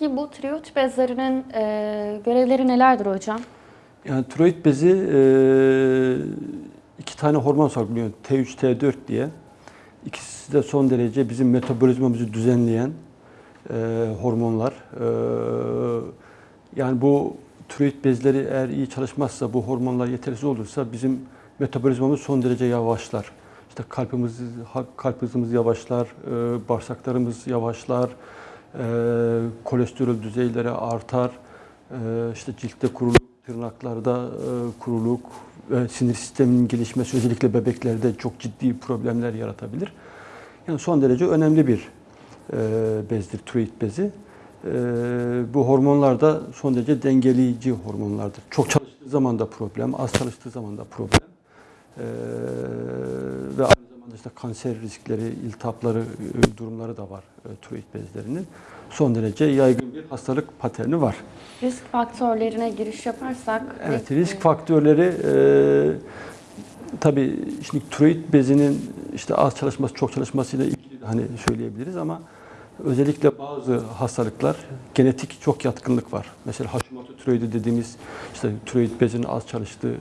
Peki bu tiroid bezlerinin e, görevleri nelerdir hocam? Yani tiroid bezi e, iki tane hormon salgılıyor. T3, T4 diye. İkisi de son derece bizim metabolizmamızı düzenleyen e, hormonlar. E, yani bu tiroid bezleri eğer iyi çalışmazsa, bu hormonlar yetersiz olursa bizim metabolizmamız son derece yavaşlar. İşte kalbimiz, kalp hızımız yavaşlar, e, bağırsaklarımız yavaşlar, kolesterol düzeyleri artar, e, işte ciltte kuruluk, tırnaklarda e, kuruluk sinir sisteminin gelişmesi özellikle bebeklerde çok ciddi problemler yaratabilir. Yani son derece önemli bir e, bezdir, tiroid bezi. E, bu hormonlar da son derece dengeleyici hormonlardır. Çok çalıştığı zaman da problem, az çalıştığı zaman da problem. İşte kanser riskleri, iltihapları e, durumları da var e, tiroid bezlerinin. Son derece yaygın bir hastalık paterni var. Risk faktörlerine giriş yaparsak... Evet, risk faktörleri e, tabii şimdi tiroid bezinin işte az çalışması, çok çalışmasıyla ilgili hani söyleyebiliriz ama özellikle bazı hastalıklar genetik çok yatkınlık var. Mesela Hashimoto tiroidi dediğimiz işte tiroid bezinin az çalıştığı